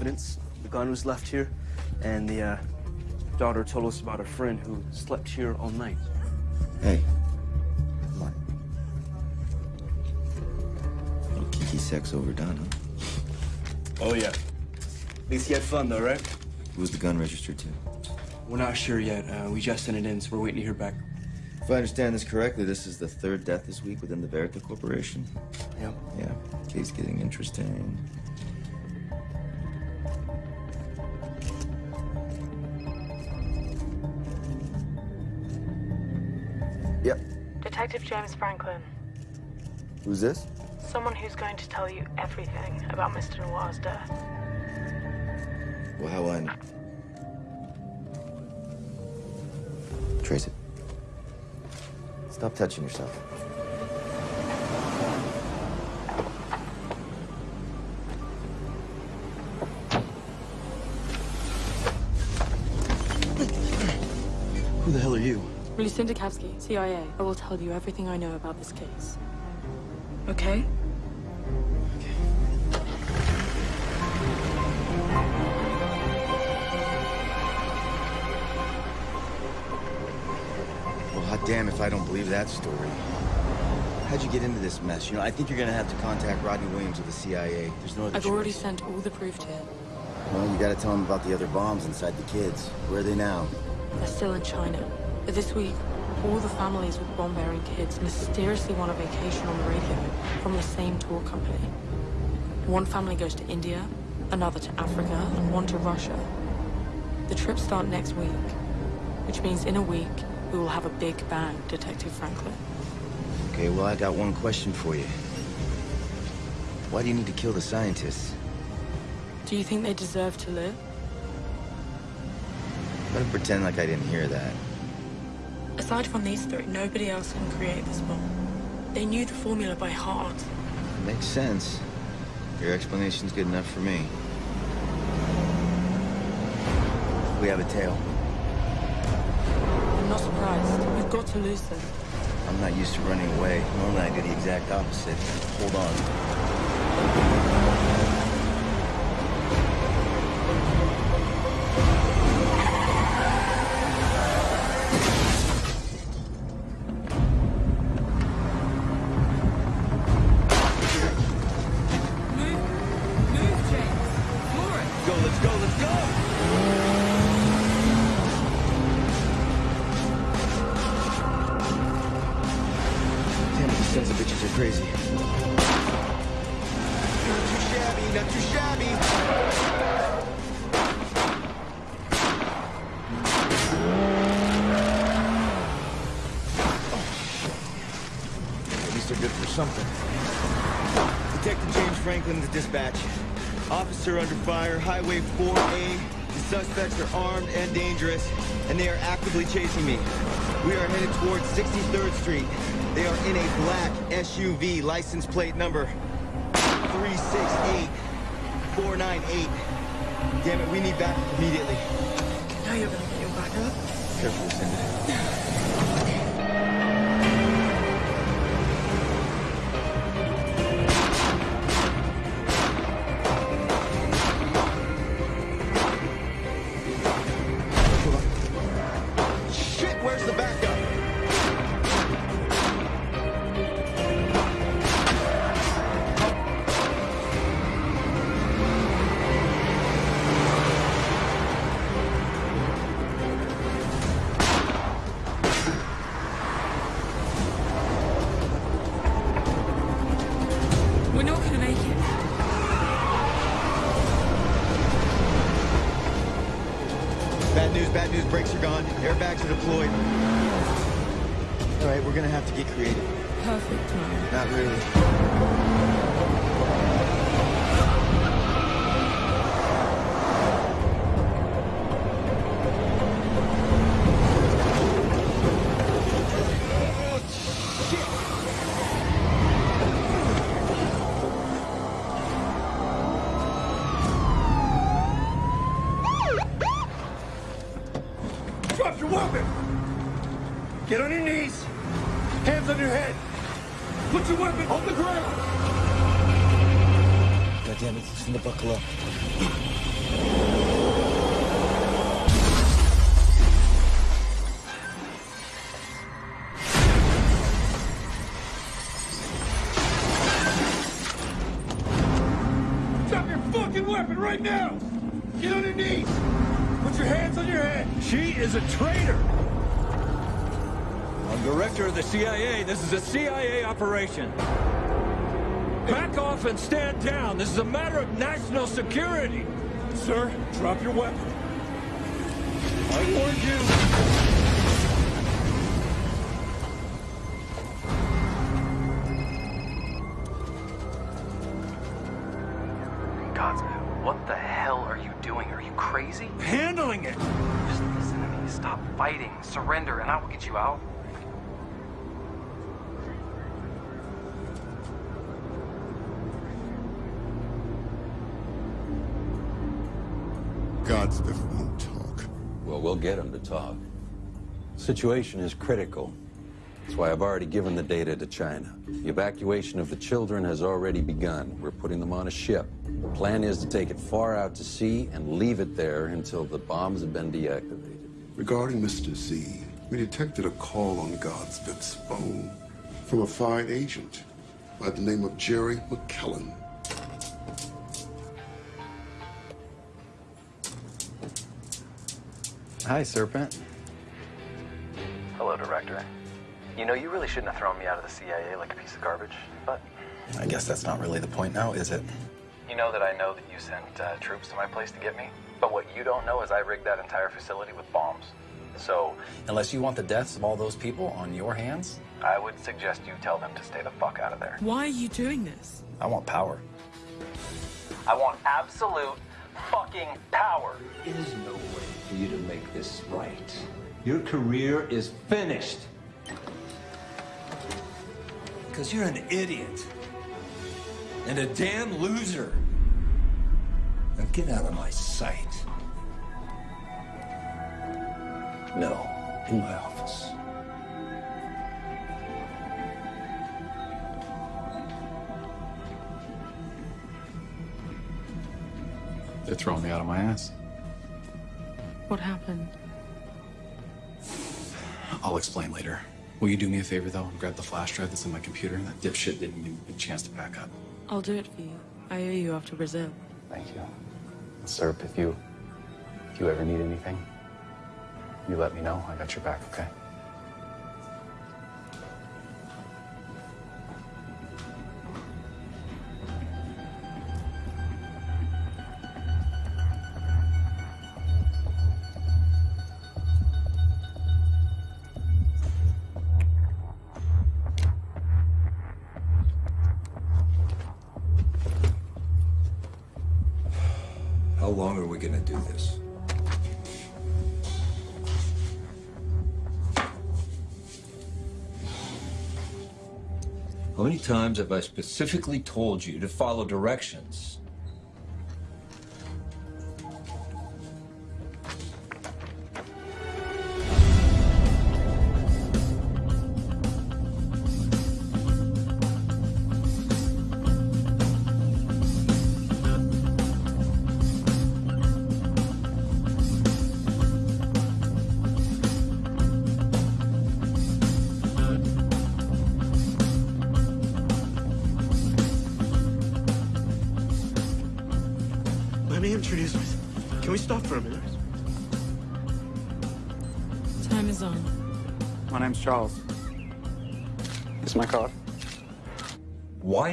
evidence. The gun was left here, and the uh, daughter told us about a friend who slept here all night. Hey. On. Little kiki sex overdone, huh? Oh, yeah. At least he had fun, though, right? Who's the gun registered to? We're not sure yet. Uh, we just sent it in, so we're waiting to hear back. If I understand this correctly, this is the third death this week within the Verita Corporation. Yeah. Yeah, case getting interesting. James Franklin. Who's this? Someone who's going to tell you everything about Mr. Noir's death. Well, how will I know? Trace it. Stop touching yourself. Lucinda Kavsky, CIA. I will tell you everything I know about this case. Okay? Well, hot damn if I don't believe that story. How'd you get into this mess? You know, I think you're gonna have to contact Rodney Williams of the CIA. There's no other I've already sent all the proof to him. Well, you gotta tell him about the other bombs inside the kids. Where are they now? They're still in China. This week, all the families with bomb-bearing kids mysteriously won a vacation on the radio from the same tour company. One family goes to India, another to Africa, and one to Russia. The trips start next week, which means in a week, we will have a big bang, Detective Franklin. Okay, well, I got one question for you. Why do you need to kill the scientists? Do you think they deserve to live? I'm gonna pretend like I didn't hear that. Aside from these three, nobody else can create this bomb. They knew the formula by heart. Makes sense. Your explanation's good enough for me. We have a tail. I'm not surprised. We've got to lose them. I'm not used to running away. Normally I do the exact opposite. Hold on. Actively chasing me. We are headed towards 63rd Street. They are in a black SUV, license plate number 368498. Damn it, we need backup immediately. Now you're gonna get your back up. Careful, Lucinda. Fucking weapon right now! Get on your knees! Put your hands on your head! She is a traitor! I'm director of the CIA. This is a CIA operation. Back off and stand down. This is a matter of national security. Sir, drop your weapon. I warned you! Godsmith won't talk. Well, we'll get him to talk. Situation is critical. That's why I've already given the data to China. The evacuation of the children has already begun. We're putting them on a ship. The plan is to take it far out to sea and leave it there until the bombs have been deactivated. Regarding Mr. Z, we detected a call on Godsmith's phone from a fine agent by the name of Jerry McKellen. Hi, Serpent. Hello, Director. You know, you really shouldn't have thrown me out of the CIA like a piece of garbage, but I guess that's not really the point now, is it? you know that I know that you sent uh, troops to my place to get me. But what you don't know is I rigged that entire facility with bombs. So Unless you want the deaths of all those people on your hands, I would suggest you tell them to stay the fuck out of there. Why are you doing this? I want power. I want absolute fucking power. There's no way for you to make this right. Your career is finished. Because you're an idiot. And a damn loser. Now get out of my sight. No, in my office. They're throwing me out of my ass. What happened? I'll explain later. Will you do me a favor, though, and grab the flash drive that's in my computer? That dipshit didn't even get a chance to back up. I'll do it for you. I owe you after Brazil. Thank you. Serp, if you if you ever need anything, you let me know. I got your back, okay? Long are we gonna do this? How many times have I specifically told you to follow directions?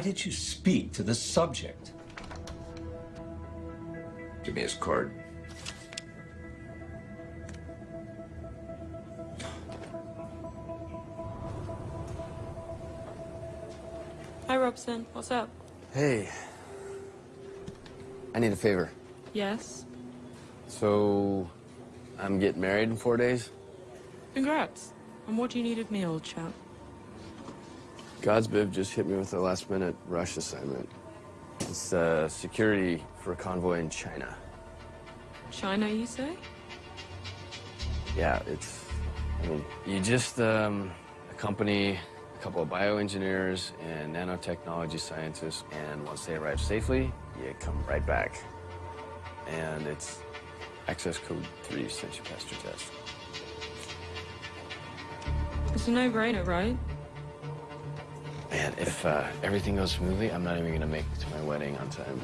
Did you speak to the subject? Give me his card. Hi, Robson. What's up? Hey. I need a favor. Yes? So, I'm getting married in four days. Congrats. And what do you need of me, old chap? Godsbiv just hit me with a last minute rush assignment. It's uh, security for a convoy in China. China, you say? Yeah, it's. I mean, you just um, accompany a couple of bioengineers and nanotechnology scientists, and once they arrive safely, you come right back. And it's access code 3 since you passed your test. It's a no-brainer, right? Man, if uh, everything goes smoothly, I'm not even gonna make it to my wedding on time.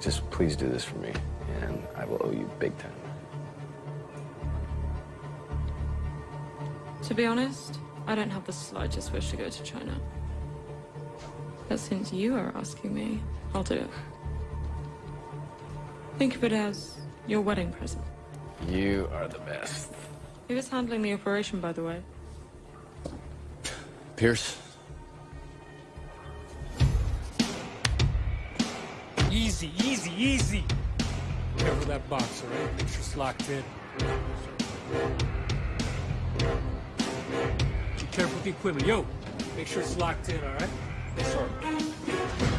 Just please do this for me, and I will owe you big time. To be honest, I don't have the slightest wish to go to China. But since you are asking me, I'll do it. Think of it as your wedding present. You are the best. Who is handling the operation, by the way? Pierce? Easy, easy, easy. Cover that box, all right? Make sure it's locked in. Be careful with the equipment. Yo, make sure it's locked in, all right? Yes, sir.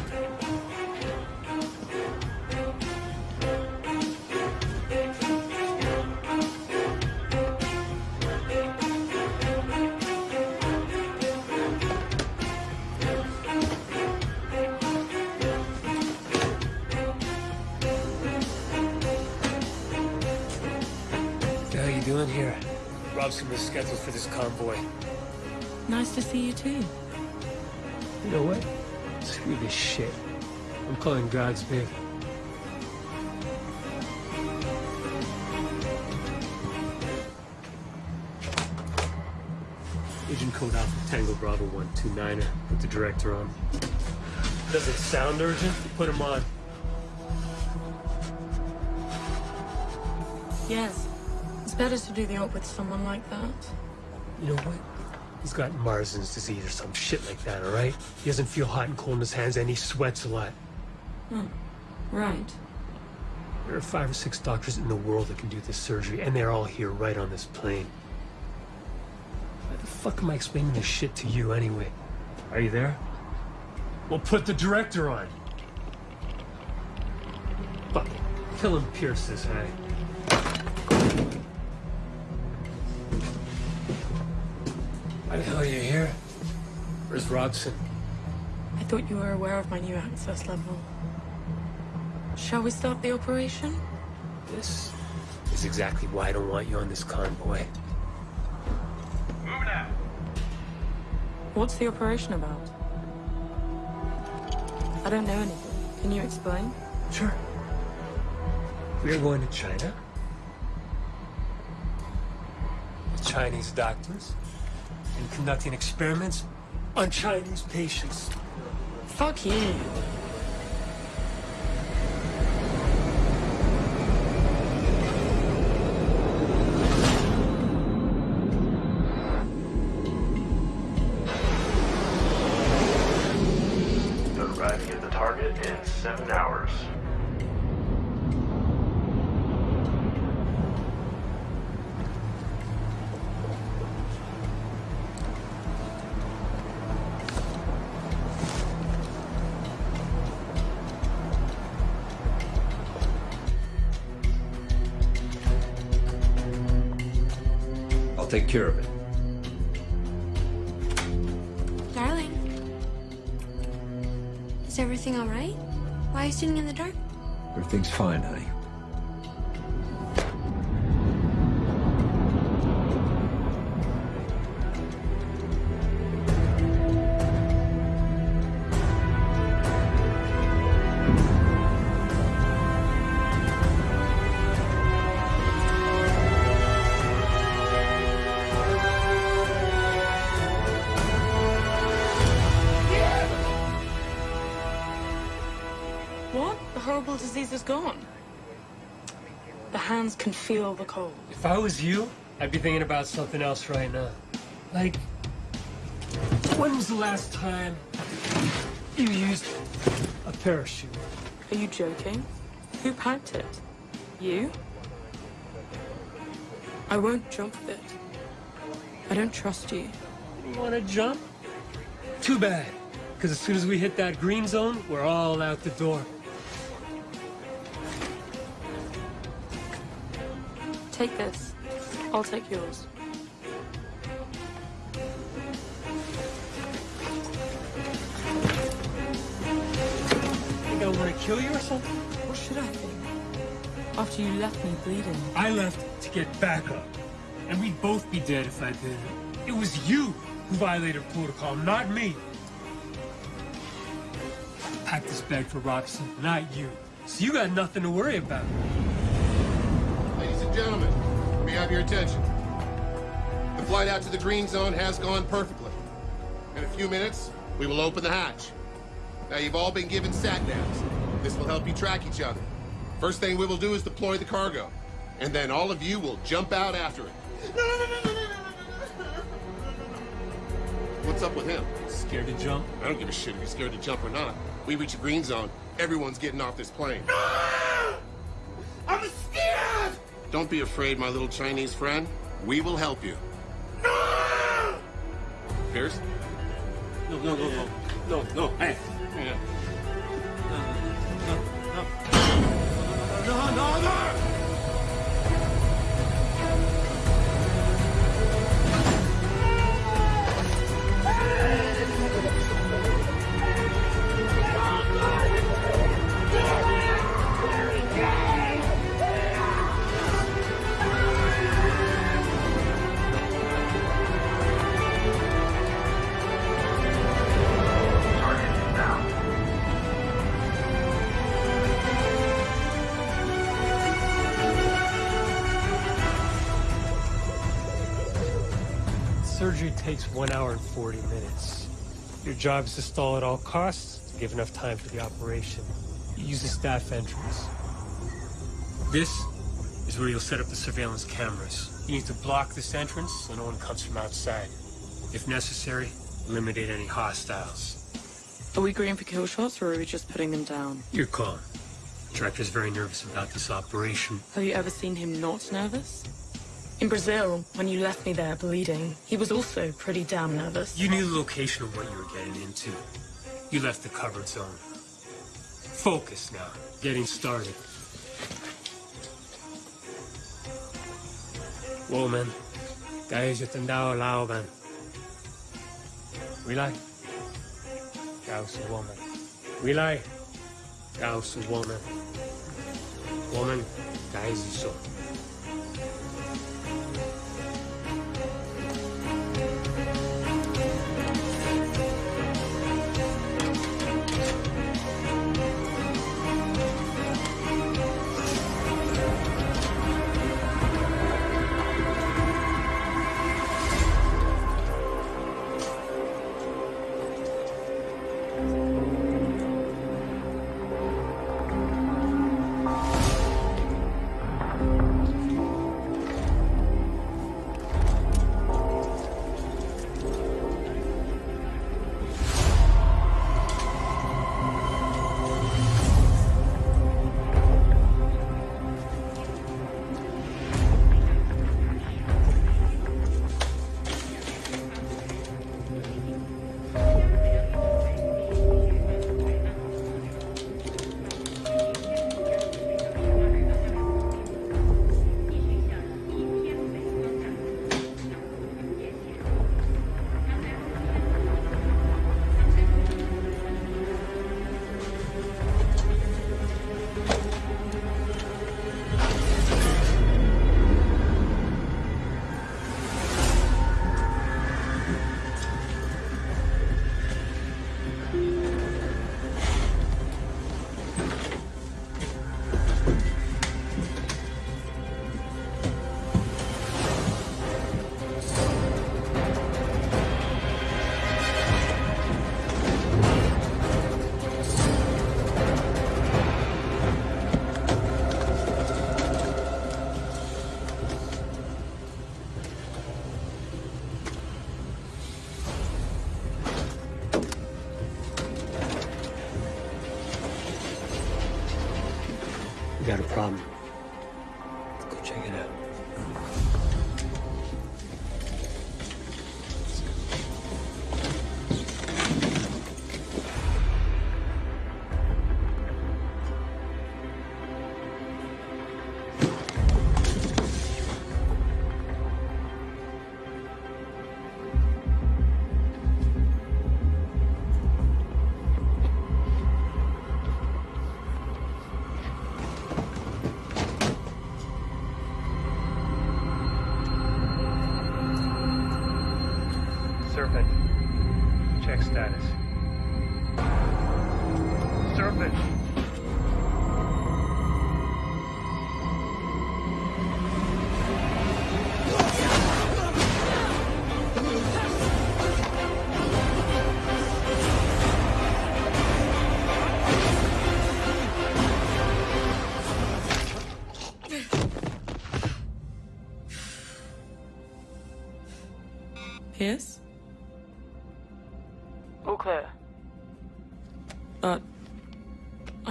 Robson was scheduled for this convoy. Nice to see you too. You know what? Screw this shit. I'm calling God's big. Agent Code Alpha Tango Bravo 129er. Put the director on. Does it sound urgent? Put him on. Yes. It's better to do the op with someone like that. You know what? He's got Marsden's disease or some shit like that, all right? He doesn't feel hot and cold in his hands, and he sweats a lot. Oh, right. There are five or six doctors in the world that can do this surgery, and they're all here right on this plane. Why the fuck am I explaining this shit to you anyway? Are you there? Well, put the director on. Fuck it. Kill him, Pierce this high. Why the hell are you here? Where's Robson? I thought you were aware of my new access level. Shall we start the operation? This is exactly why I don't want you on this convoy. What's the operation about? I don't know anything. Can you explain? Sure. We are going to China. With Chinese doctors. And conducting experiments on Chinese patients. Fuck you. I'll take care of it. Darling. Is everything all right? Why are you sitting in the dark? Everything's fine, honey. Feel the cold. If I was you, I'd be thinking about something else right now. Like, when was the last time you used a parachute? Are you joking? Who packed it? You? I won't jump with it. I don't trust you. You want to jump? Too bad. Because as soon as we hit that green zone, we're all out the door. Take this. I'll take yours. I think they'll want to kill you or something? What should I think? After you left me bleeding. I left to get back up. And we'd both be dead if I didn't. It was you who violated protocol, not me. Pack this bag for Robson, not you. So you got nothing to worry about. Ladies and gentlemen, we have your attention. The flight out to the green zone has gone perfectly. In a few minutes, we will open the hatch. Now, you've all been given sat-navs. This will help you track each other. First thing we will do is deploy the cargo. And then all of you will jump out after it. What's up with him? Scared to jump? I don't give a shit if he's scared to jump or not. We reach a green zone, everyone's getting off this plane. I'm scared! Don't be afraid, my little Chinese friend. We will help you. Pierce? No, no, no, no. No, no, hey. Yeah. No, no, no! Surgery takes one hour and 40 minutes. Your job is to stall at all costs to give enough time for the operation. You use the staff entrance. This is where you'll set up the surveillance cameras. You need to block this entrance so no one comes from outside. If necessary, eliminate any hostiles. Are we going for kill shots or are we just putting them down? Your call. Director's very nervous about this operation. Have you ever seen him not nervous? In Brazil, when you left me there bleeding, he was also pretty damn nervous. You knew the location of what you were getting into. You left the covered zone. Focus now. Getting started. Woman, guys, yo te han dado lauban. Relay. Gauss woman. Relay. Gauss woman. Woman, guys, so. Serpent.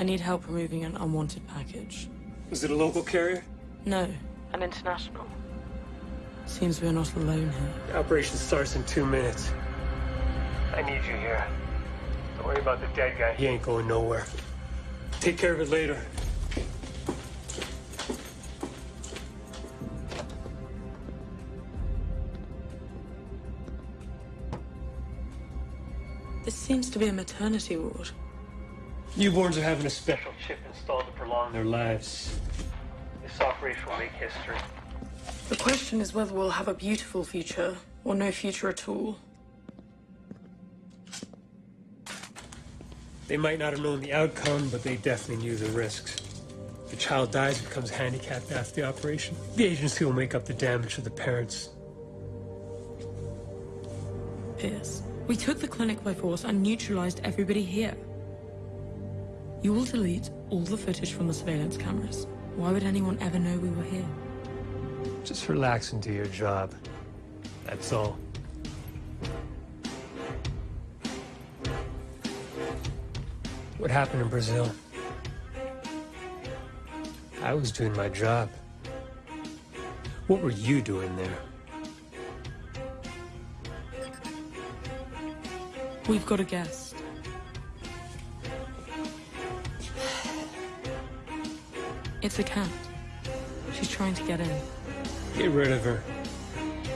Need help removing an unwanted package. Is it a local carrier? No, an international. Seems we're not alone here. The operation starts in two minutes. I need you here. Don't worry about the dead guy. He ain't going nowhere. Take care of it later. This seems to be a maternity ward. Newborns are having a special chip installed to prolong their lives. This operation will make history. The question is whether we'll have a beautiful future or no future at all. They might not have known the outcome, but they definitely knew the risks. If the child dies, becomes handicapped after the operation, the agency will make up the damage to the parents. Pierce, we took the clinic by force and neutralized everybody here. You will delete all the footage from the surveillance cameras. Why would anyone ever know we were here? Just relax and do your job. That's all. What happened in Brazil? I was doing my job. What were you doing there? We've got a guest. It's a cat. She's trying to get in. Get rid of her.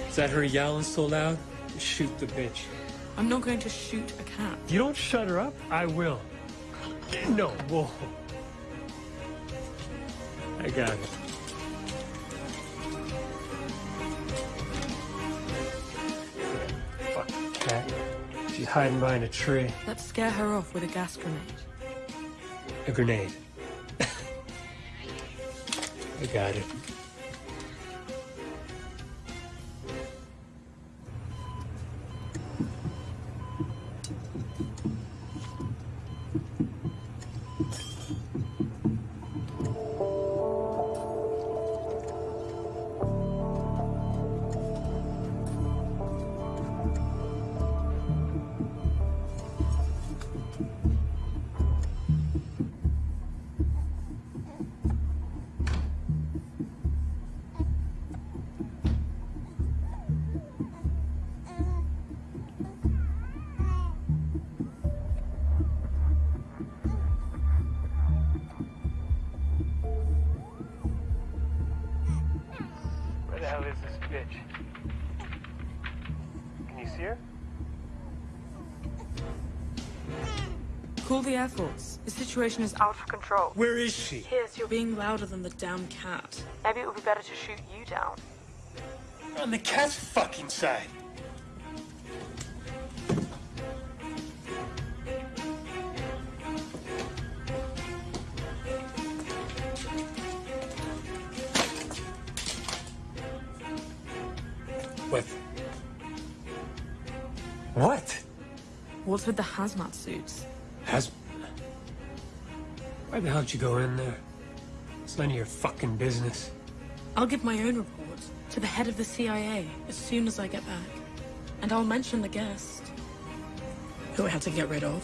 Is that her yowling so loud? Shoot the bitch. I'm not going to shoot a cat. You don't shut her up, I will. No, whoa. I got it. Fuck cat. She's hiding behind a tree. Let's scare her off with a gas grenade. A grenade. I got it. Situation is out of control. Where is she? Pierce, you're being louder than the damn cat. Maybe it would be better to shoot you down. On the cat's fucking side. What? What? What's with the hazmat suits? Has. Why the hell did you go in there? It's none of your fucking business. I'll give my own report to the head of the CIA as soon as I get back. And I'll mention the guest. Who I had to get rid of.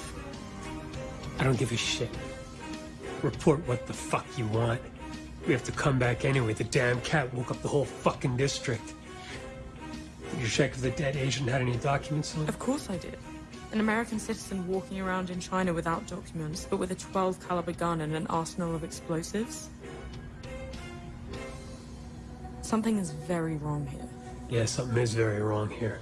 I don't give a shit. Report what the fuck you want. We have to come back anyway. The damn cat woke up the whole fucking district. Did you check if the dead agent had any documents on him? Of course I did. An American citizen walking around in China without documents, but with a 12 caliber gun and an arsenal of explosives. Something is very wrong here. Yeah, something is very wrong here.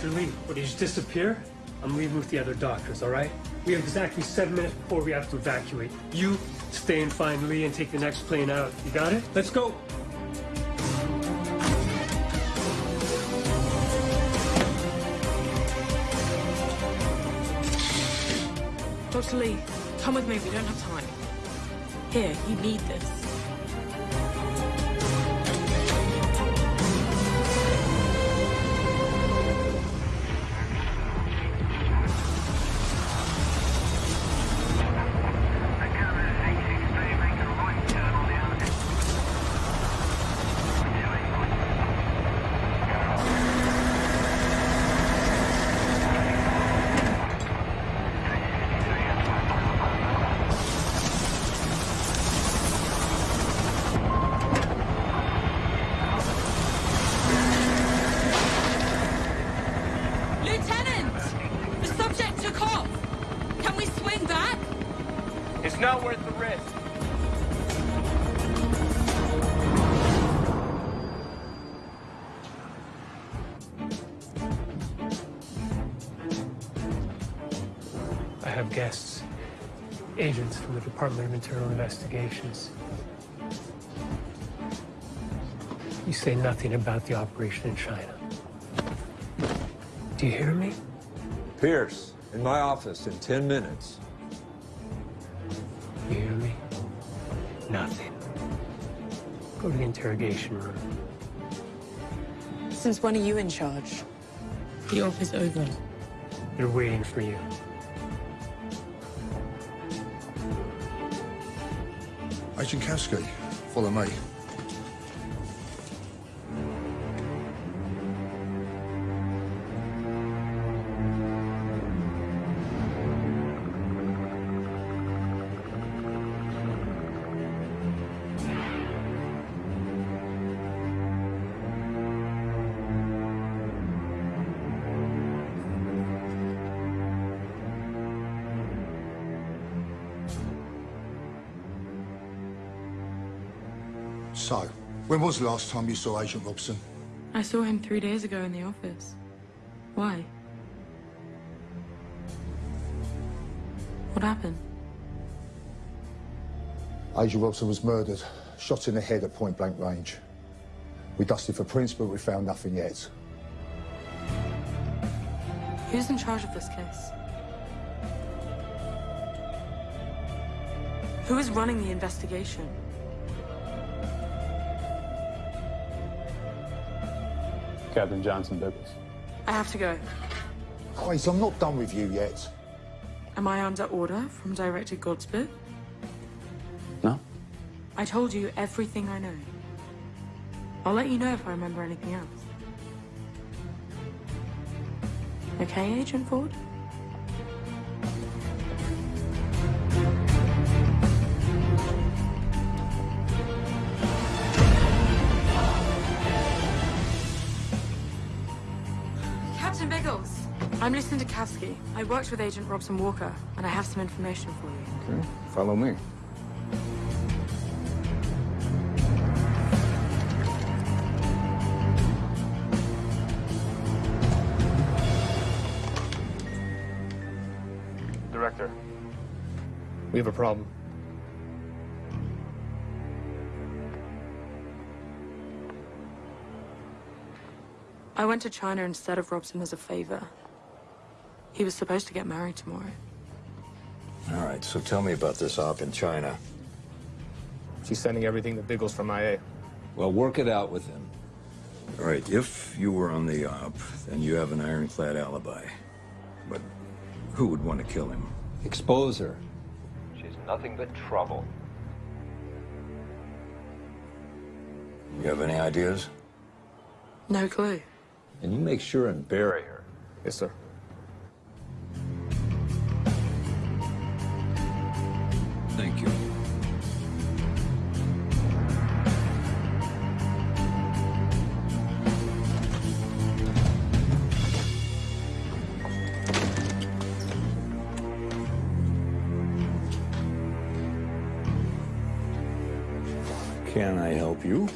Dr. Lee? What, did he just disappear? I'm leaving with the other doctors, all right? We have exactly seven minutes before we have to evacuate. You stay and find Lee and take the next plane out. You got it? Let's go. Dr. Lee, come with me. We don't have time. Here, you need this. Department of Internal Investigations. You say nothing about the operation in China. Do you hear me? Pierce, in my office in 10 minutes. You hear me? Nothing. Go to the interrogation room. Since when are you in charge? The office is over. They're waiting for you. Kavsky, follow me. So, when was the last time you saw Agent Robson? I saw him three days ago in the office. Why? What happened? Agent Robson was murdered, shot in the head at point blank range. We dusted for prints, but we found nothing yet. Who's in charge of this case? Who is running the investigation? Captain Johnson Douglas. I have to go. Wait, I'm not done with you yet. Am I under order from Director Godspit? No. I told you everything I know. I'll let you know if I remember anything else. Okay, Agent Ford? I'm Kavsky. I worked with Agent Robson Walker, and I have some information for you. Okay, follow me. Director, we have a problem. I went to China instead of Robson as a favor. He was supposed to get married tomorrow. All right, so tell me about this op in China. She's sending everything to Biggles from IA. Well, work it out with him. All right, if you were on the op, then you have an ironclad alibi. But who would want to kill him? Expose her. She's nothing but trouble. You have any ideas? No clue. And you make sure and bury her. Yes, sir. Can I help you?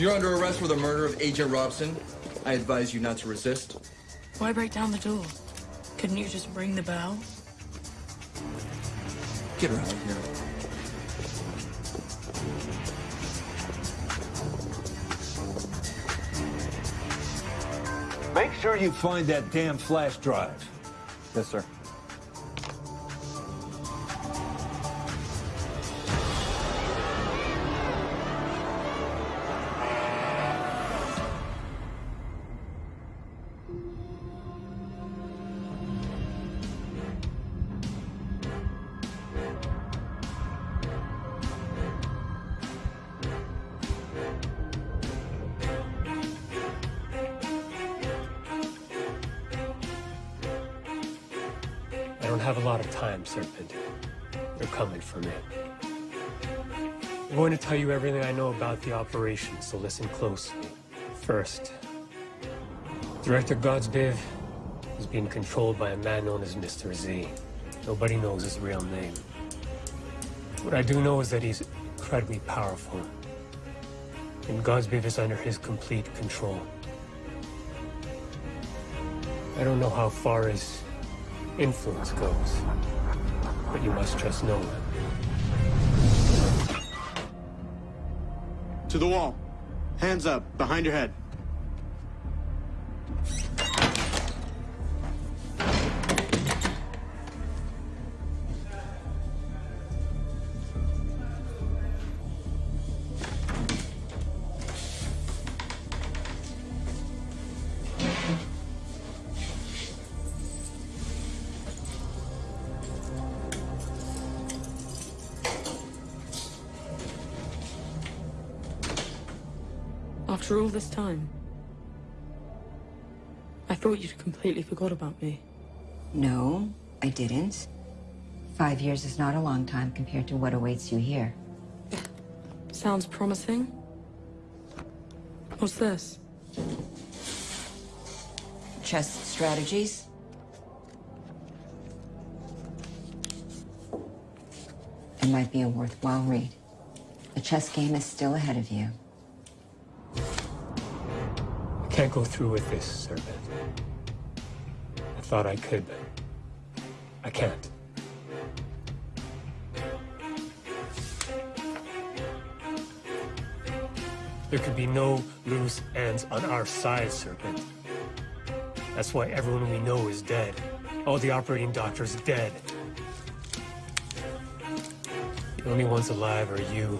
You're under arrest for the murder of Agent Robson. I advise you not to resist. Why break down the door? Couldn't you just ring the bell? Get her out of here. Make sure you find that damn flash drive. Yes, sir. Don't have a lot of time, Serpent. They're coming for me. I'm going to tell you everything I know about the operation, so listen closely. First, Director Godsbiv is being controlled by a man known as Mr. Z. Nobody knows his real name. What I do know is that he's incredibly powerful, and Godsbiv is under his complete control. I don't know how far his influence goes, but you must trust no one. To the wall. Hands up, behind your head. Completely forgot about me. No, I didn't. Five years is not a long time compared to what awaits you here. Sounds promising. What's this? Chess strategies? It might be a worthwhile read. The chess game is still ahead of you. I can't go through with this, Serpent. Thought I could, but I can't. There could be no loose ends on our side, Serpent. That's why everyone we know is dead. All the operating doctors dead. The only ones alive are you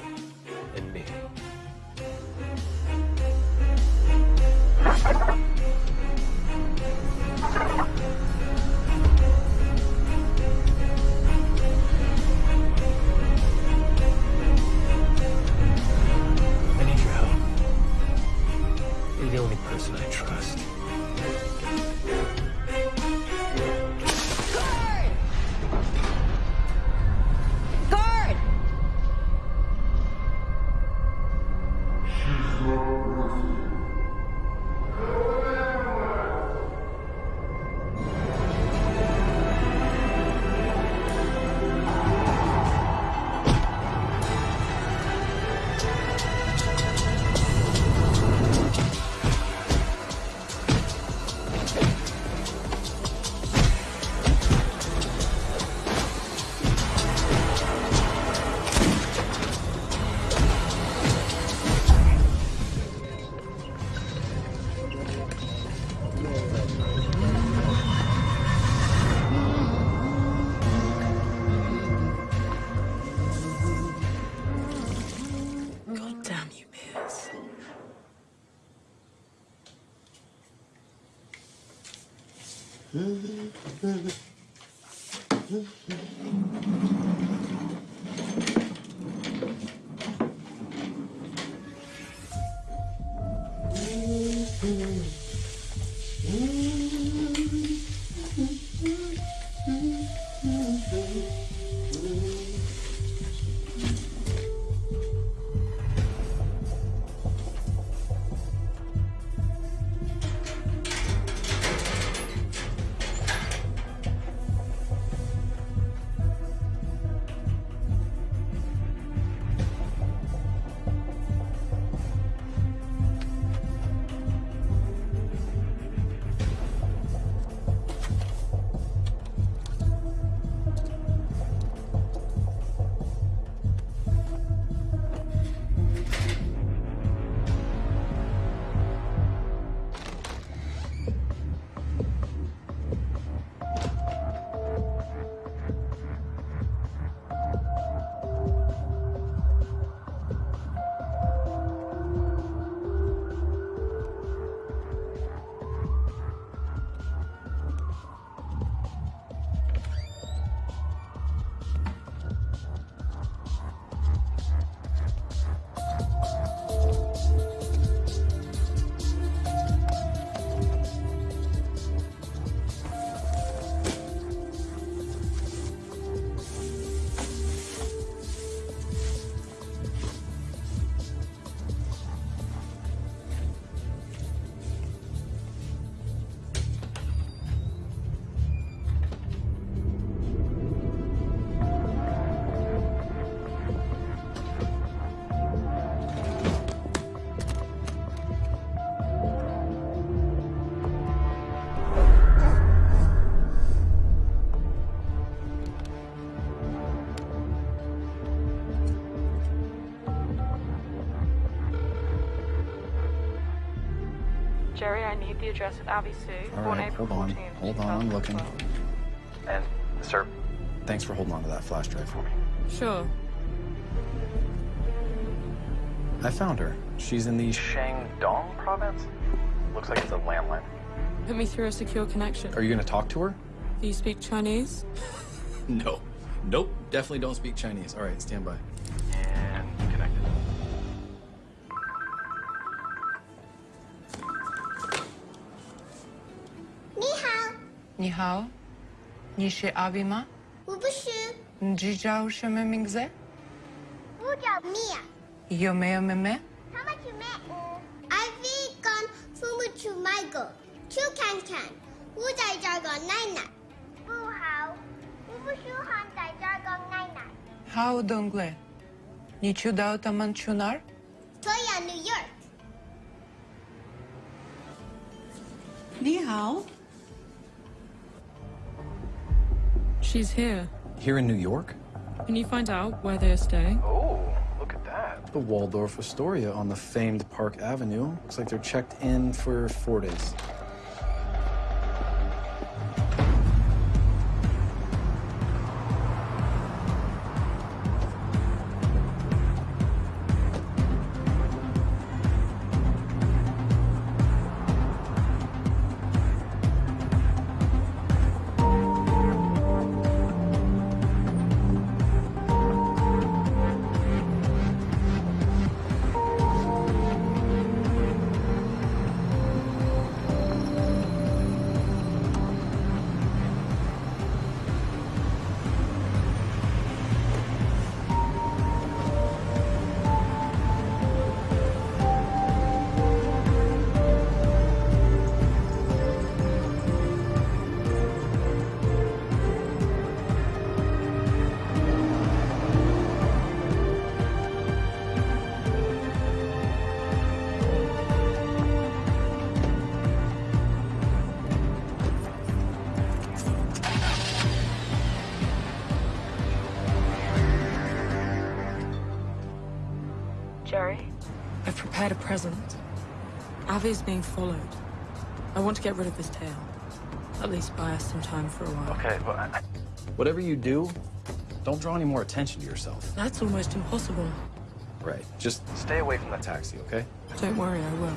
need the address of Abby Sue, All born right, April hold on. Hold on, I'm looking. And, uh, sir, Thanks for holding on to that flash drive for me. Sure. I found her. She's in the... Shandong province? Looks like it's a landline. Put me through a secure connection. Are you going to talk to her? Do you speak Chinese? No. Nope. Definitely don't speak Chinese. All right, stand by. Ni hao. Ni shi abima. Ubuşu. Njica uşeme mingze. Uca mia. Yomeo meme. Tama chume. Avi gon fumu chumaigo. Chu kan kan. Uca jargon naina. Bu hao. Ubuşu han da jargon naina. Hao dongle. Ni chu dao taman chunar. Toya New York. Ni hao. She's here. Here in New York? Can you find out where they're staying? Oh, look at that. The Waldorf Astoria on the famed Park Avenue. Looks like they're checked in for four days. Being followed. I want to get rid of this tail. At least buy us some time for a while. Okay, but I... Whatever you do, don't draw any more attention to yourself. That's almost impossible. Right. Just stay away from that taxi, okay? Don't worry, I will.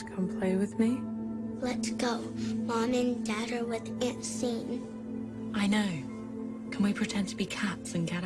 To come play with me? Let's go. Mom and Dad are with Aunt Scene. I know. Can we pretend to be cats and get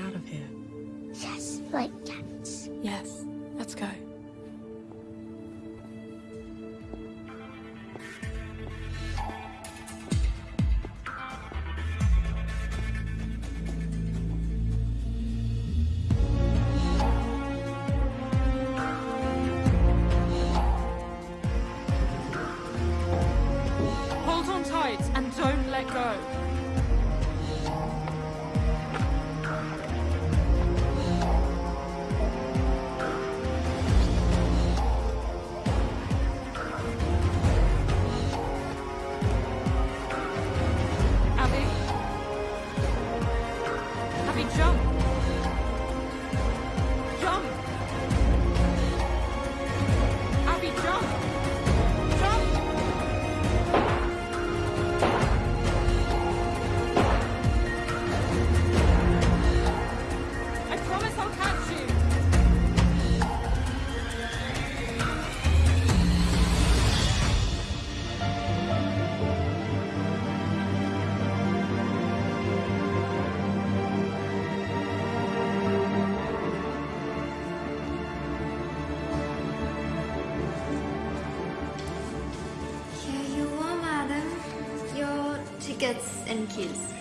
and keys.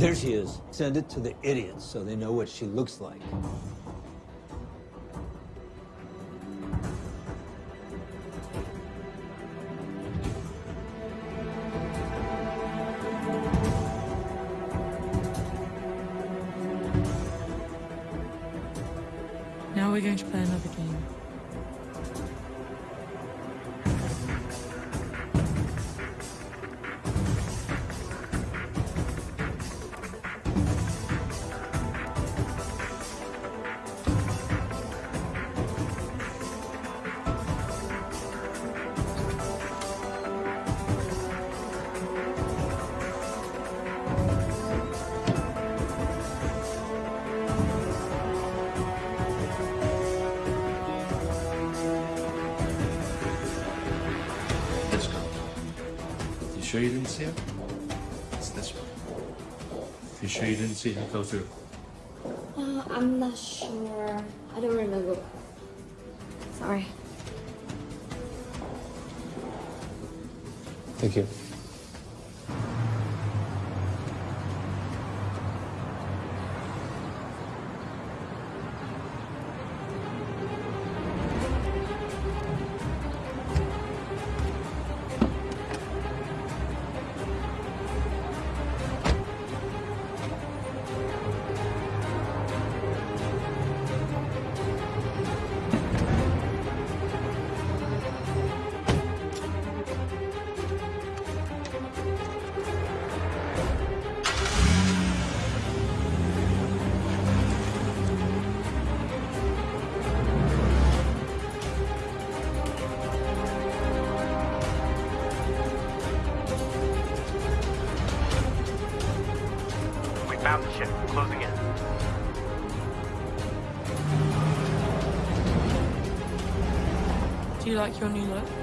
There she is. Send it to the idiots so they know what she looks like. しい顔してる like your new look?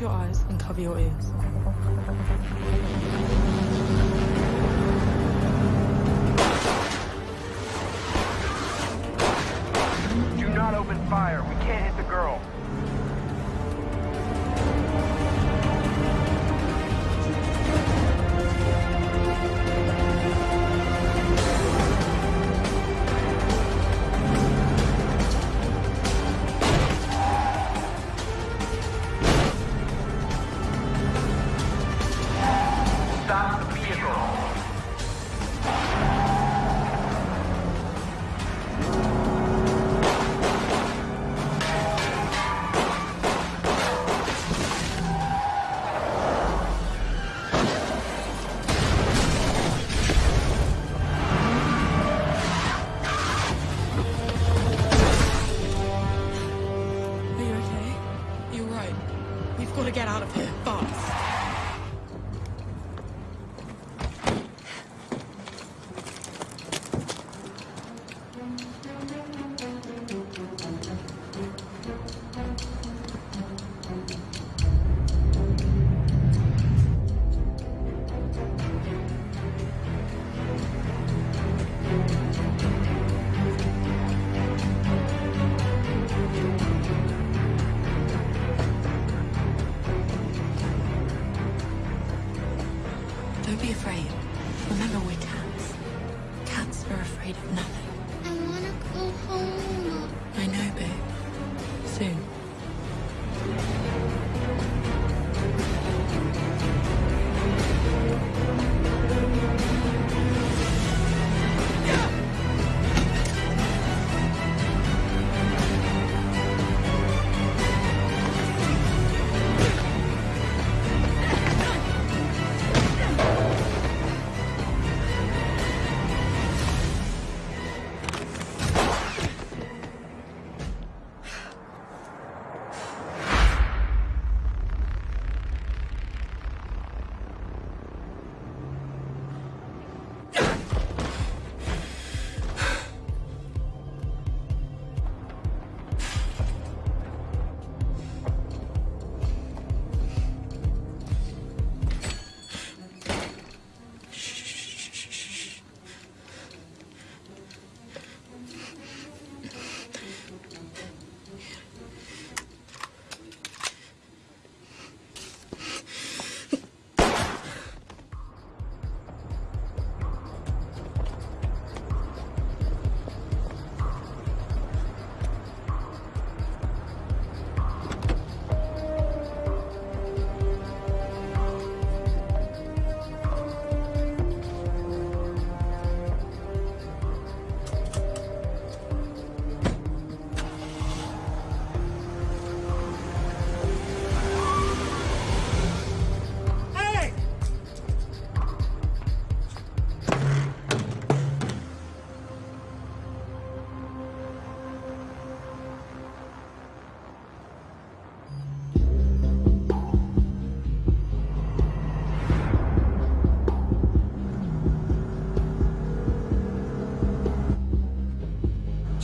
your eyes and cover your ears.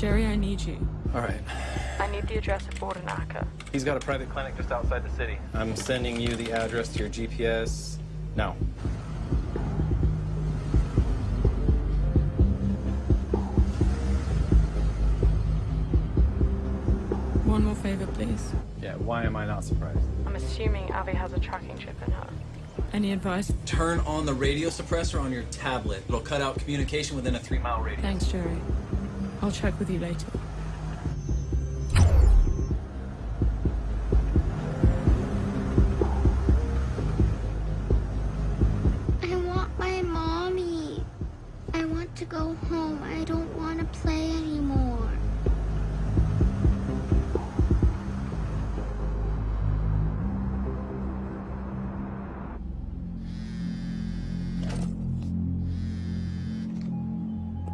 Jerry, I need you. All right. I need the address of Gordon Acker. He's got a private clinic just outside the city. I'm sending you the address to your GPS now. One more favor, please. Yeah, why am I not surprised? I'm assuming Abby has a tracking chip in her. Any advice? Turn on the radio suppressor on your tablet. It'll cut out communication within a three mile radius. Thanks, Jerry. I'll check with you later. I want my mommy. I want to go home. I don't want to play anymore.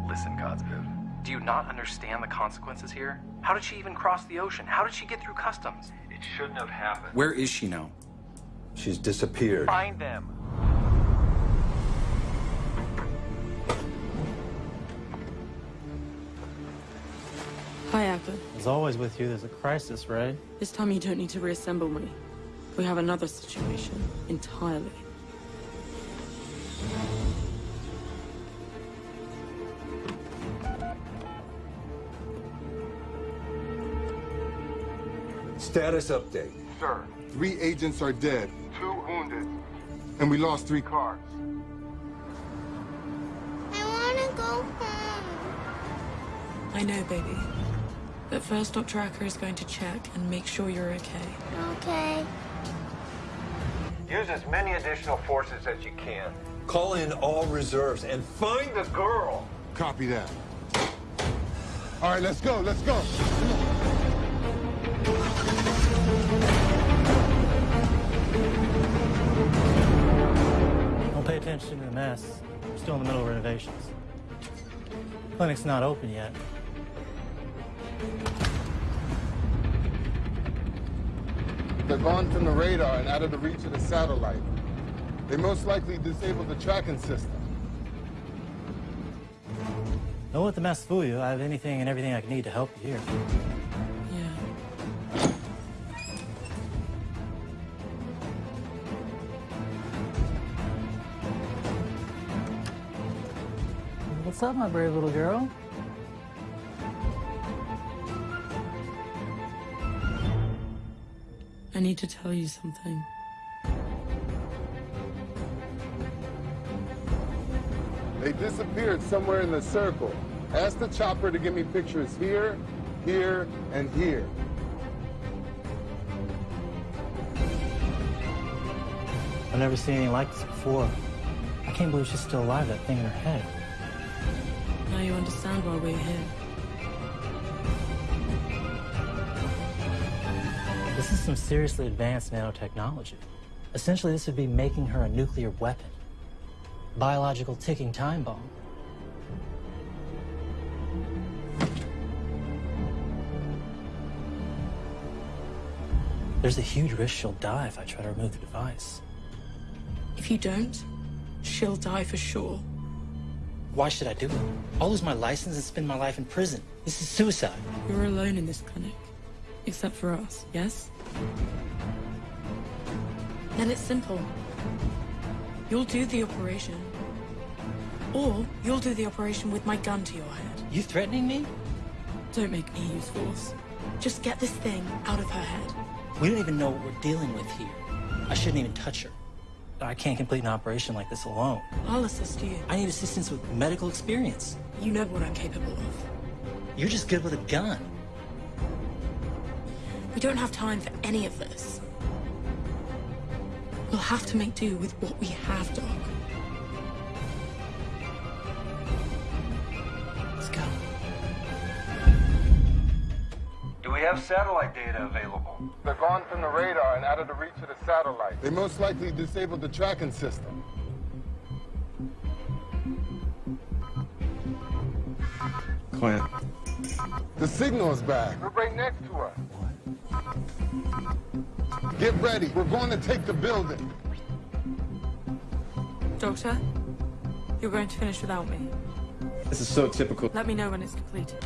Listen, Godspeed. Do you not understand the consequences here? How did she even cross the ocean? How did she get through customs? It shouldn't have happened. Where is she now? She's disappeared. Find them. Hi, Acker. As always with you, there's a crisis, right? This time you don't need to reassemble me. We have another situation entirely. Status update. Sir, three agents are dead, two wounded, and we lost three cars. I want to go home. I know, baby. But first, Dr. Acker is going to check and make sure you're okay. Okay. Use as many additional forces as you can. Call in all reserves and find the girl. Copy that. All right, let's go, let's go. Attention to the mess. We're still in the middle of renovations. Clinic's not open yet. They're gone from the radar and out of the reach of the satellite. They most likely disabled the tracking system. Don't let the mess fool you. I have anything and everything I can need to help you here. What's up, my brave little girl? I need to tell you something. They disappeared somewhere in the circle. Ask the chopper to give me pictures here, here, and here. I've never seen anything like this before. I can't believe she's still alive, that thing in her head. You understand why we're here. This is some seriously advanced nanotechnology. Essentially, this would be making her a nuclear weapon. Biological ticking time bomb. There's a huge risk she'll die if I try to remove the device. If you don't, she'll die for sure. Why should I do it? I'll lose my license and spend my life in prison. This is suicide. You're alone in this clinic. Except for us, yes? Then it's simple. You'll do the operation. Or you'll do the operation with my gun to your head. You threatening me? Don't make me use force. Just get this thing out of her head. We don't even know what we're dealing with here. I shouldn't even touch her. I can't complete an operation like this alone. I'll assist you. I need assistance with medical experience. You know what I'm capable of. You're just good with a gun. We don't have time for any of this. We'll have to make do with what we have, Doc. Let's go. Do we have satellite data available? They're gone from the radar and out of the reach of the satellite. They most likely disabled the tracking system. Clint. The signal is back. We're right next to us. Get ready. We're going to take the building. Doctor, you're going to finish without me. This is so typical. Let me know when it's completed.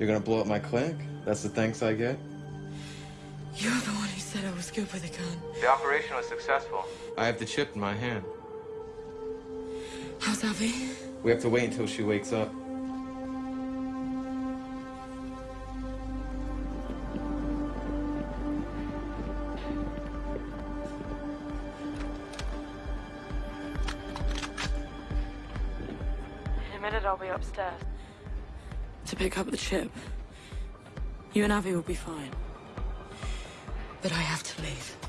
You're gonna blow up my clinic? That's the thanks I get? You're the one who said I was good with a gun. The operation was successful. I have the chip in my hand. How's Abby? We have to wait until she wakes up. Pick up the chip. You and Avi will be fine. But I have to leave.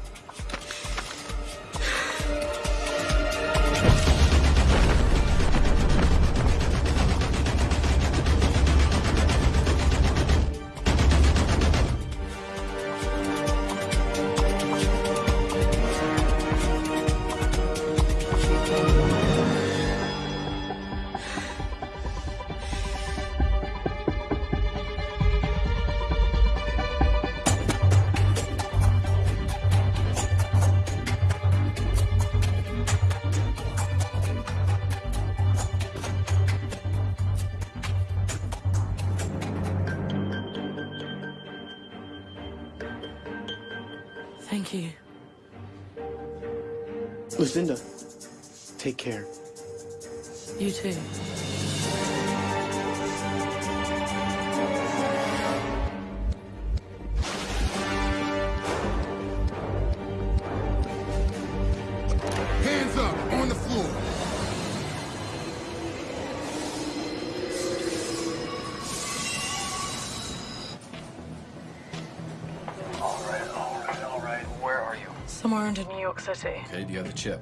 Under New York City. Okay, do you have the chip?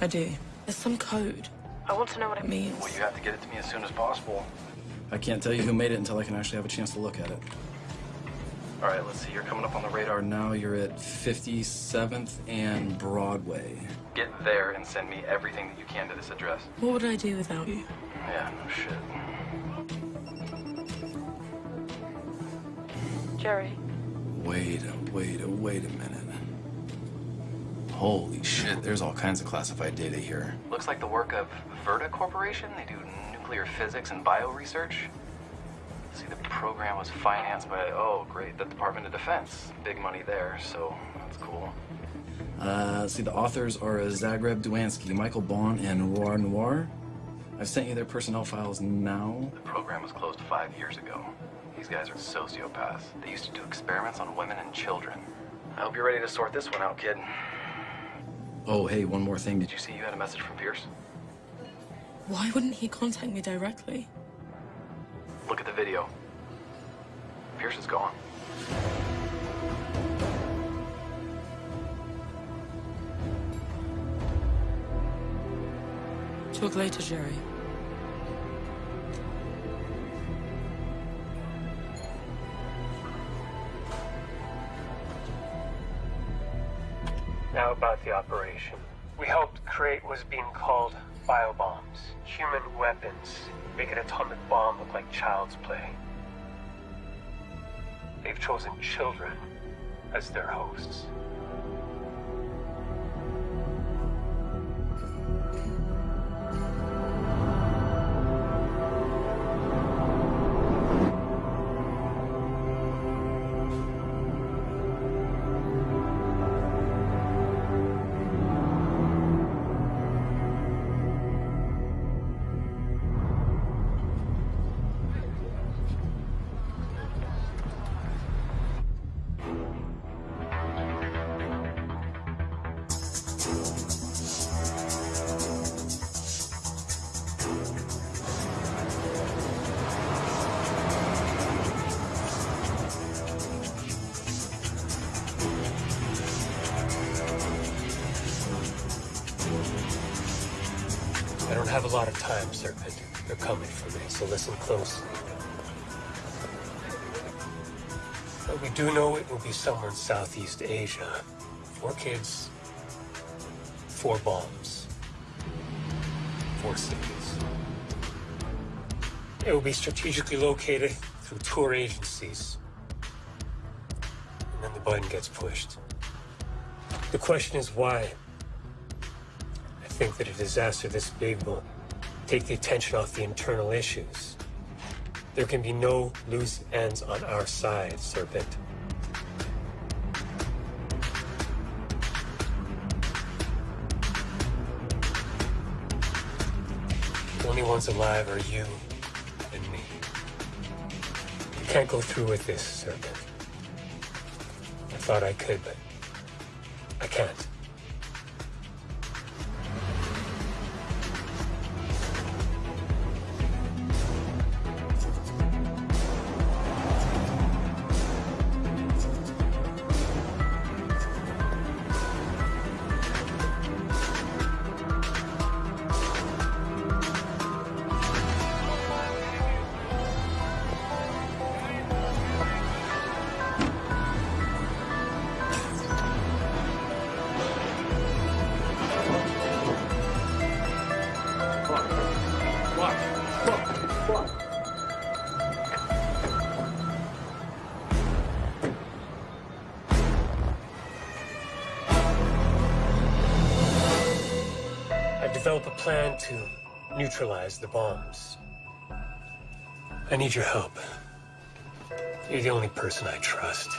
I do. There's some code. I want to know what it means. Well, you have to get it to me as soon as possible. I can't tell you who made it until I can actually have a chance to look at it. All right, let's see. You're coming up on the radar. Now you're at 57th and Broadway. Get there and send me everything that you can to this address. What would I do without you? Yeah, no shit. Jerry. Wait a, wait a, wait a minute. Holy shit, there's all kinds of classified data here. Looks like the work of Verta Corporation. They do nuclear physics and bio research. See, the program was financed by, oh, great, the Department of Defense. Big money there, so that's cool. Uh, see, the authors are Zagreb Duansky, Michael Bond, and Roar Noir. I've sent you their personnel files now. The program was closed five years ago. These guys are sociopaths. They used to do experiments on women and children. I hope you're ready to sort this one out, kid. Oh, hey, one more thing. Did you see you had a message from Pierce? Why wouldn't he contact me directly? Look at the video. Pierce is gone. Talk later, Jerry. The operation. We helped create what's being called biobombs, human weapons, make an atomic bomb look like child's play. They've chosen children as their hosts. Somewhere in Southeast Asia. Four kids, four bombs, four cities. It will be strategically located through tour agencies. And then the button gets pushed. The question is why? I think that a disaster this big will take the attention off the internal issues. There can be no loose ends on our side, Serpent. Ones alive are you and me. You can't go through with this, Serpent. I thought I could, but I can't. Plan to neutralize the bombs. I need your help. You're the only person I trust.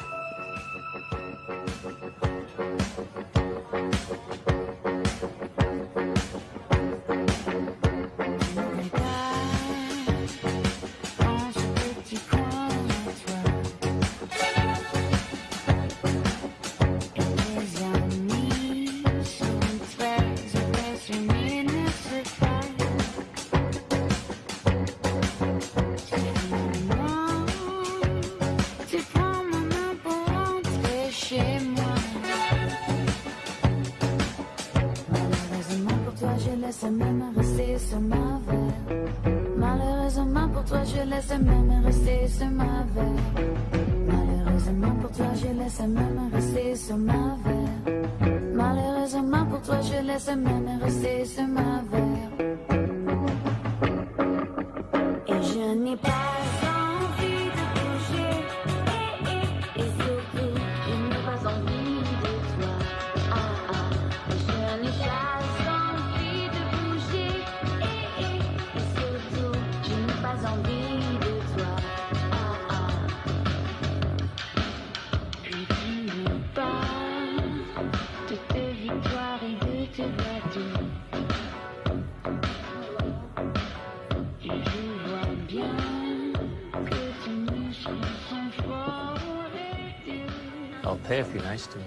nice to.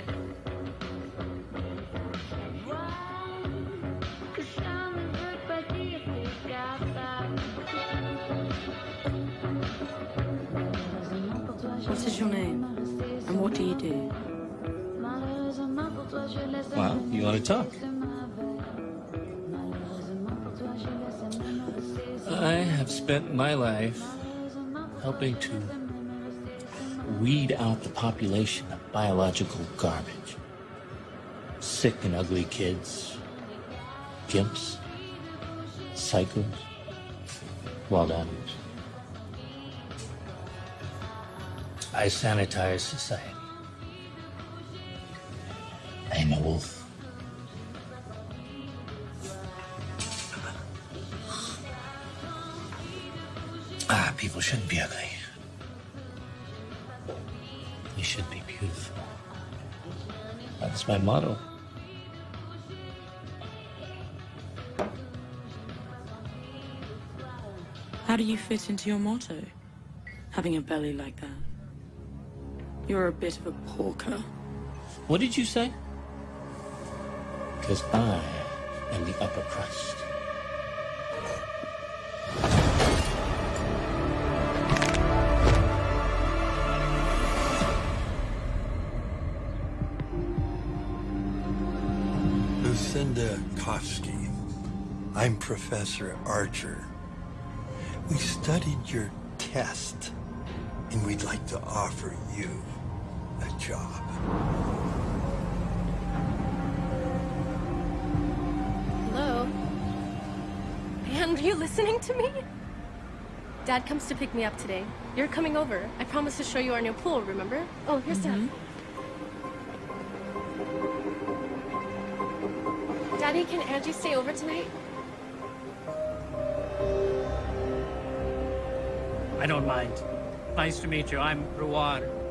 What is your name? And what do you do? Well, you want to talk. I have spent my life helping to weed out the population of biological garbage. Sick and ugly kids, gimps, psychos, wild animals. I sanitize society. I'm a wolf. Ah, people shouldn't be ugly. My motto. How do you fit into your motto? Having a belly like that. You're a bit of a porker. What did you say? Because I am the upper crust. I'm Professor Archer. We studied your test, and we'd like to offer you a job. Hello? And are you listening to me? Dad comes to pick me up today. You're coming over. I promised to show you our new pool, remember? Oh, here's Dad. Mm-hmm. Daddy, can Angie stay over tonight? I don't mind. Nice to meet you. I'm Ruwan.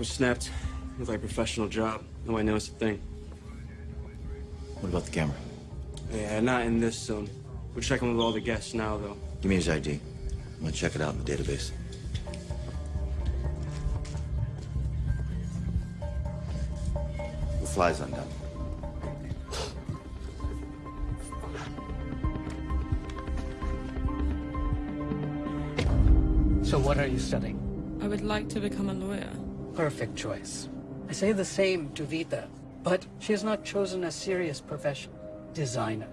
Was snapped. Looked like a professional job. Nobody knows a thing. What about the camera? Yeah, not in this zone. We're checking with all the guests now, though. Give me his ID. I'm gonna check it out in the database. The fly's undone. So what are you studying? I would like to become a lawyer. Perfect choice. I say the same to Vita, but she has not chosen a serious profession. Designer.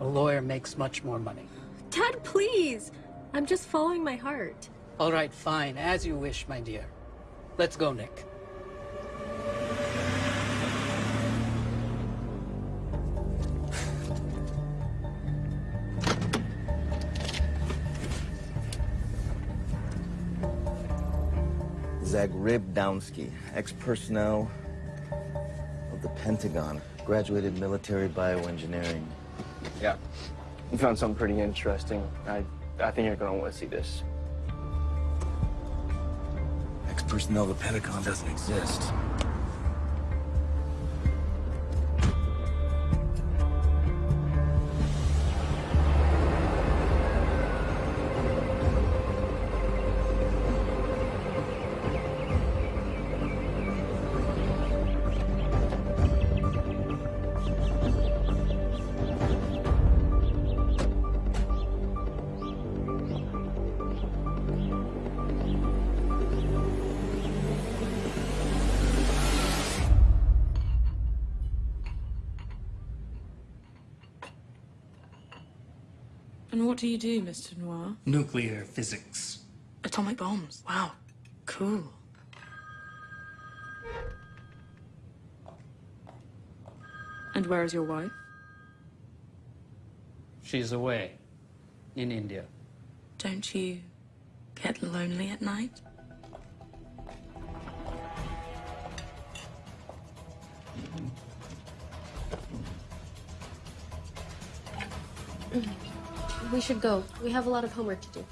A lawyer makes much more money. Dad, please! I'm just following my heart. All right, fine. As you wish, my dear. Let's go, Nick. Zagreb Downsky, ex-personnel of the Pentagon, graduated military bioengineering. Yeah. We found something pretty interesting. I, I think you're gonna want to see this. Ex-personnel of the Pentagon doesn't exist. Do you do, Mr. Noir? Nuclear physics. Atomic bombs. Wow. Cool. And where is your wife? She's away. In India. Don't you get lonely at night? Mm-hmm. We should go. We have a lot of homework to do.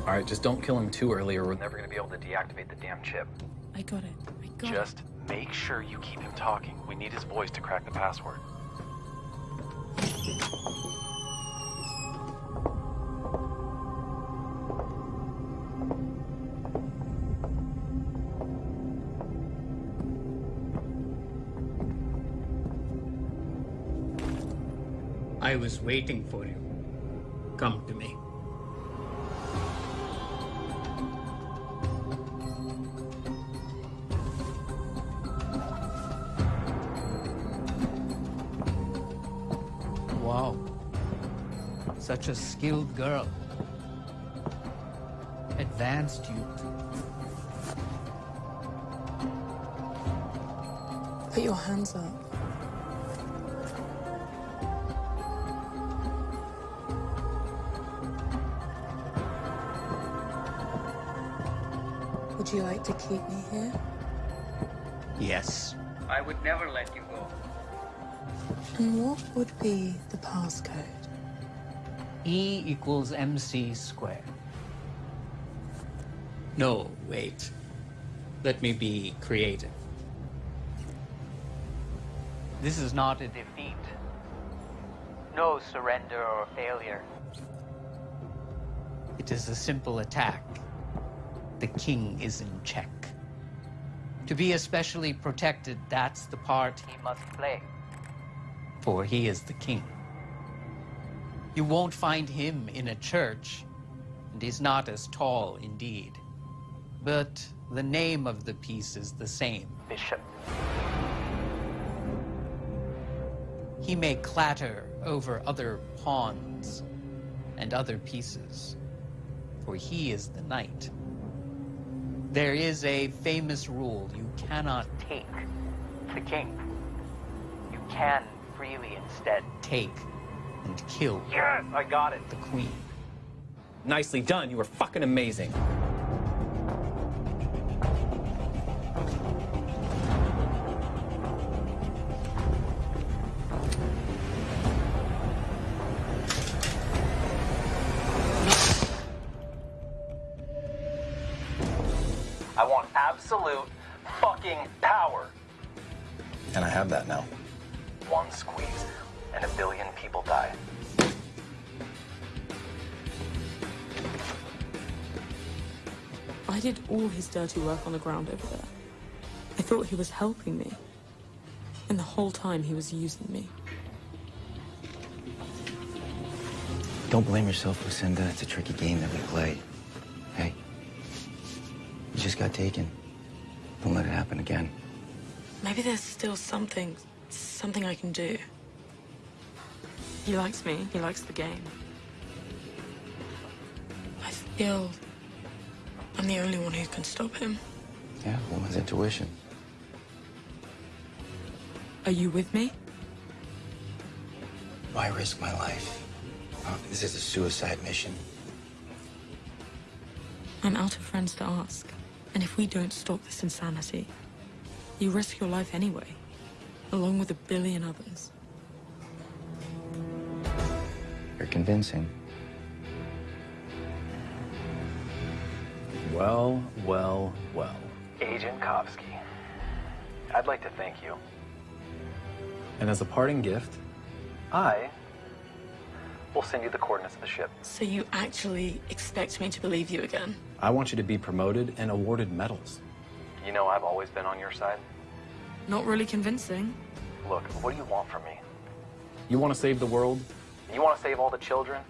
All right, just don't kill him too early or we're never gonna be able to deactivate the damn chip. I got it. I got it. Just make sure you keep him talking. We need his voice to crack the password. I was waiting for you. Come to me. Such a skilled girl. Advanced youth. Put your hands up. Would you like to keep me here? Yes. I would never let you go. And what would be the passcode? E equals mc squared. No, wait. Let me be creative. This is not a defeat. No surrender or failure. It is a simple attack. The king is in check. To be especially protected, that's the part he must play. For he is the king. You won't find him in a church, and he's not as tall indeed. But the name of the piece is the same. Bishop. He may clatter over other pawns and other pieces, for he is the knight. There is a famous rule you cannot take the king. You can freely instead take and kill Yes, I got it. the queen. Nicely done. You were fucking amazing. Dirty work on the ground over there. I thought he was helping me. And the whole time he was using me. Don't blame yourself, Lucinda. It's a tricky game that we play. Hey, you just got taken. Don't let it happen again. Maybe there's still something, something I can do. He likes me. He likes the game. I feel I'm the only one who can stop him. Yeah, woman's intuition. Are you with me? Why risk my life? This is a suicide mission. I'm out of friends to ask. And if we don't stop this insanity, you risk your life anyway, along with a billion others. You're convincing. Well, well, well. Agent Kavsky, I'd like to thank you. And as a parting gift, I will send you the coordinates of the ship. So you actually expect me to believe you again? I want you to be promoted and awarded medals. You know I've always been on your side. Not really convincing. Look, what do you want from me? You want to save the world? You want to save all the children?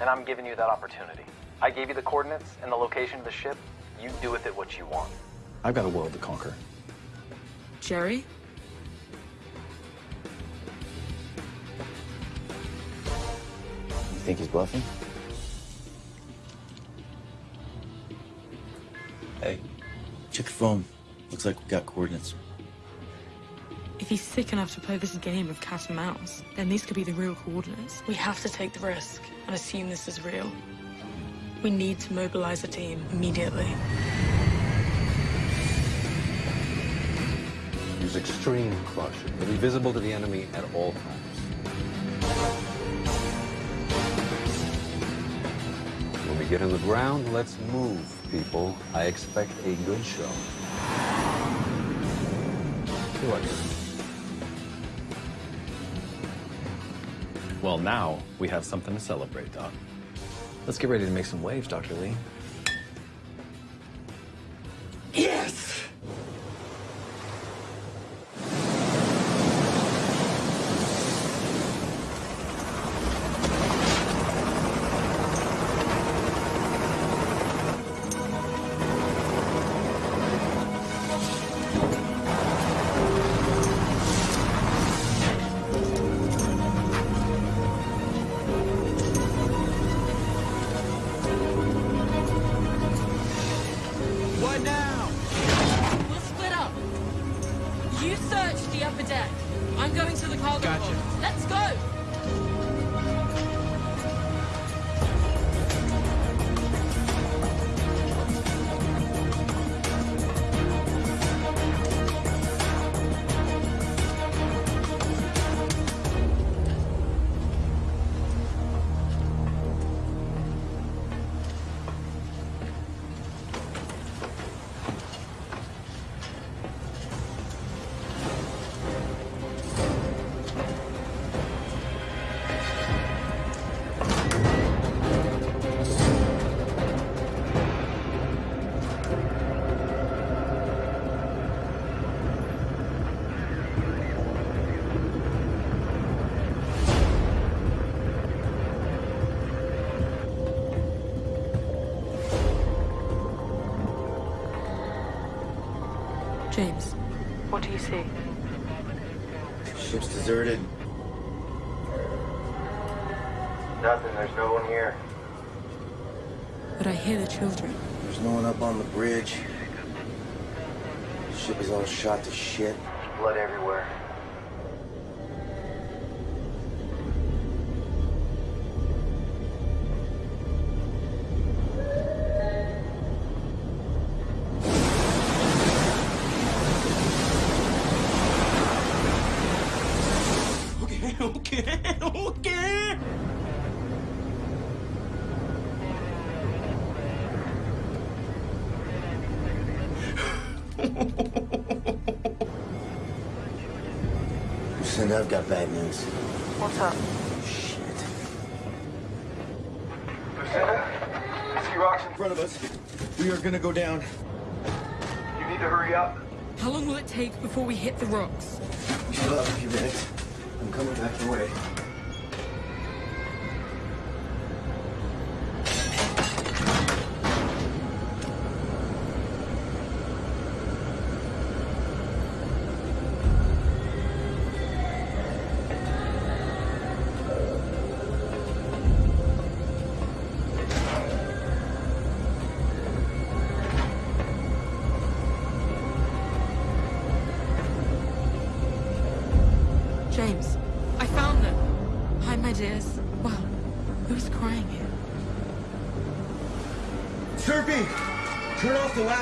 And I'm giving you that opportunity. I gave you the coordinates and the location of the ship. You do with it what you want. I've got a world to conquer. Jerry? You think he's bluffing? Hey, check your phone. Looks like we got coordinates. If he's sick enough to play this game of cat and mouse, then these could be the real coordinates. We have to take the risk and assume this is real. We need to mobilize a team immediately. Use extreme caution. He'll be visible to the enemy at all times. When we get on the ground, let's move, people. I expect a good show. What? Well, now we have something to celebrate, Doc. Let's get ready to make some waves, Dr. Lee. What do you see? Ship's deserted. Nothing, there's no one here. But I hear the children. There's no one up on the bridge. Ship is all shot to shit. Blood everywhere. I've got bad news. What's up? Shit. Lucinda? I see rocks in front of us. We are gonna go down. You need to hurry up. How long will it take before we hit the rocks? We still have a few minutes. I'm coming back your way.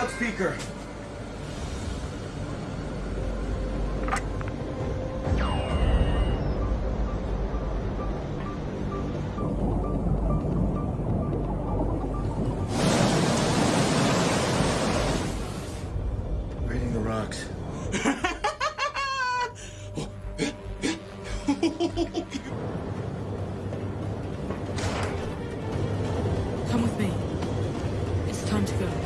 Loudspeaker. Reading the rocks. Come with me. It's time to go.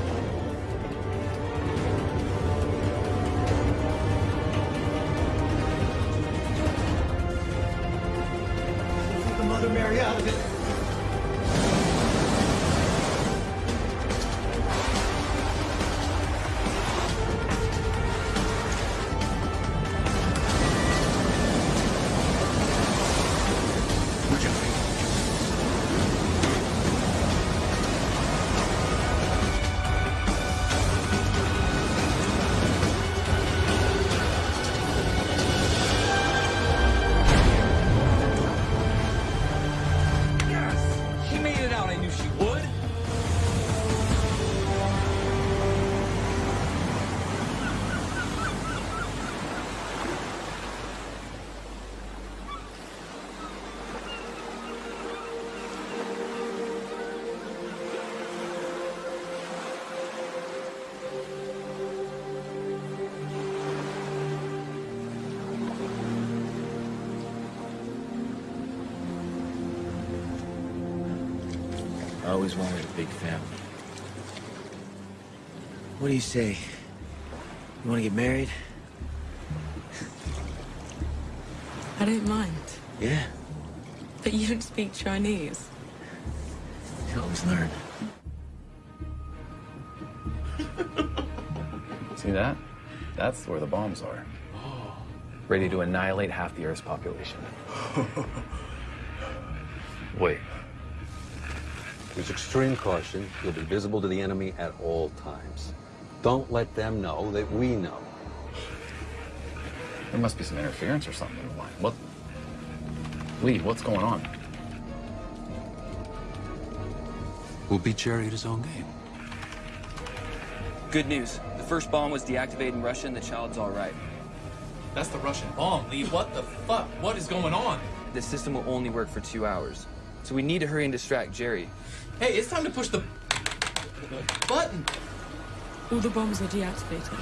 Always wanted a big family. What do you say? You want to get married? I don't mind. Yeah, But you don't speak Chinese. you always learn. See that? That's where the bombs are. Oh. Ready to annihilate half the Earth's population. Use extreme caution. You'll be visible to the enemy at all times. Don't let them know that we know. There must be some interference or something in the line. What? Lee, what's going on? We'll beat Jerry at his own game. Good news. The first bomb was deactivated in Russia and the child's all right. That's the Russian bomb, Lee. What the fuck? What is going on? The system will only work for two hours. So we need to hurry and distract Jerry. Hey, it's time to push the, the button. All the bombs are deactivated.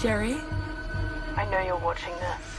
Jerry? I know you're watching this.